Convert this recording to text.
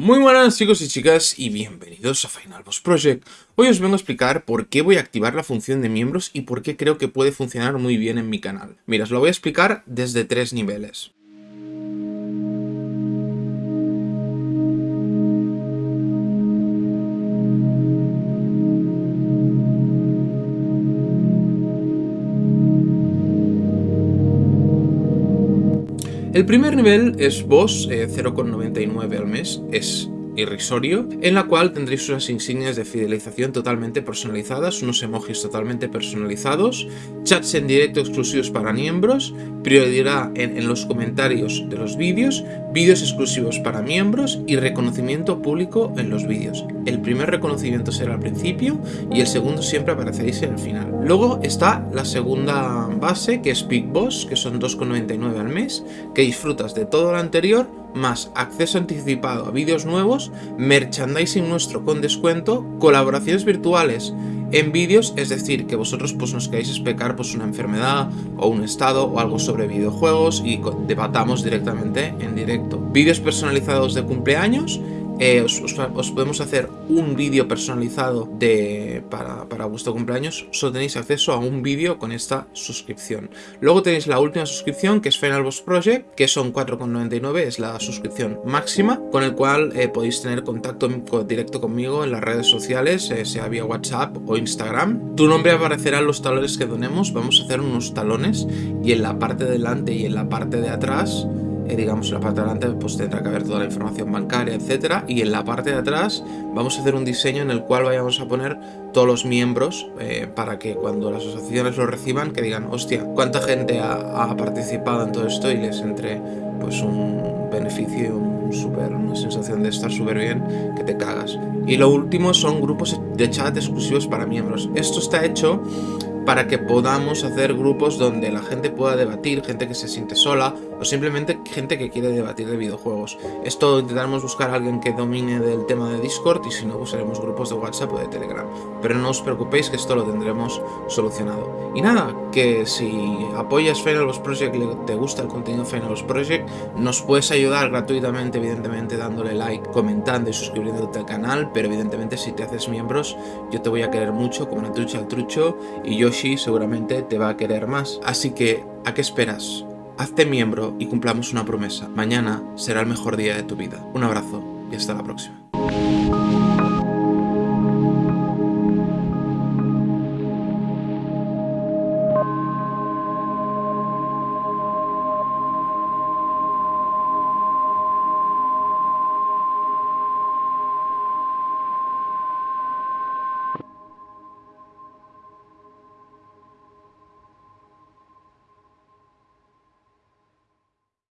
Muy buenas chicos y chicas y bienvenidos a Final Boss Project. Hoy os vengo a explicar por qué voy a activar la función de miembros y por qué creo que puede funcionar muy bien en mi canal. Mira, os lo voy a explicar desde tres niveles. El primer nivel es Boss 0,99 eh, al mes, es irrisorio, en la cual tendréis unas insignias de fidelización totalmente personalizadas, unos emojis totalmente personalizados, chats en directo exclusivos para miembros, prioridad en, los comentarios de los vídeos, vídeos exclusivos para miembros y reconocimiento público en los vídeos. El primer reconocimiento será al principio y el segundo siempre apareceréis en el final. Luego está la segunda base que es Big Boss, que son 2,99 al mes, que disfrutas de todo lo anterior más acceso anticipado a vídeos nuevos, merchandising nuestro con descuento, colaboraciones virtuales en vídeos, es decir, que vosotros pues nos queráis explicar pues una enfermedad o un estado o algo sobre videojuegos y debatamos directamente en directo. Vídeos personalizados de cumpleaños eh, os, podemos hacer un vídeo personalizado de, para, para, vuestro cumpleaños, solo tenéis acceso a un vídeo con esta suscripción. Luego tenéis la última suscripción que es Final Boss Project, que son 4,99, es la suscripción máxima, con el cual eh, podéis tener contacto directo conmigo en las redes sociales, eh, sea vía WhatsApp o Instagram. Tu nombre aparecerá en los talones que donemos, vamos a hacer unos talones y en la parte de delante y en la parte de atrás eh, digamos en la parte de delante pues tendrá que haber toda la información bancaria, etcétera, y en la parte de atrás vamos a hacer un diseño en el cual vayamos a poner todos los miembros eh, para que cuando las asociaciones lo reciban que digan, hostia, cuánta gente ha, participado en todo esto y les entre pues un beneficio un super, una sensación de estar súper bien que te cagas. Y lo último son grupos de chat exclusivos para miembros. Esto está hecho para que podamos hacer grupos donde la gente pueda debatir, gente que se siente sola o simplemente gente que quiere debatir de videojuegos. Esto intentaremos buscar a alguien que domine del tema de Discord y si no usaremos grupos de WhatsApp o de Telegram. Pero no os preocupéis que esto lo tendremos solucionado. Y nada, que si apoyas Finalboss Project y te gusta el contenido de Finalboss Project, nos puedes ayudar gratuitamente, evidentemente dándole like, comentando y suscribiéndote al canal, pero evidentemente si te haces miembros yo te voy a querer mucho como una trucha al trucho y yo seguramente te va a querer más. Así que, ¿a qué esperas? Hazte miembro y cumplamos una promesa. Mañana será el mejor día de tu vida. Un abrazo y hasta la próxima.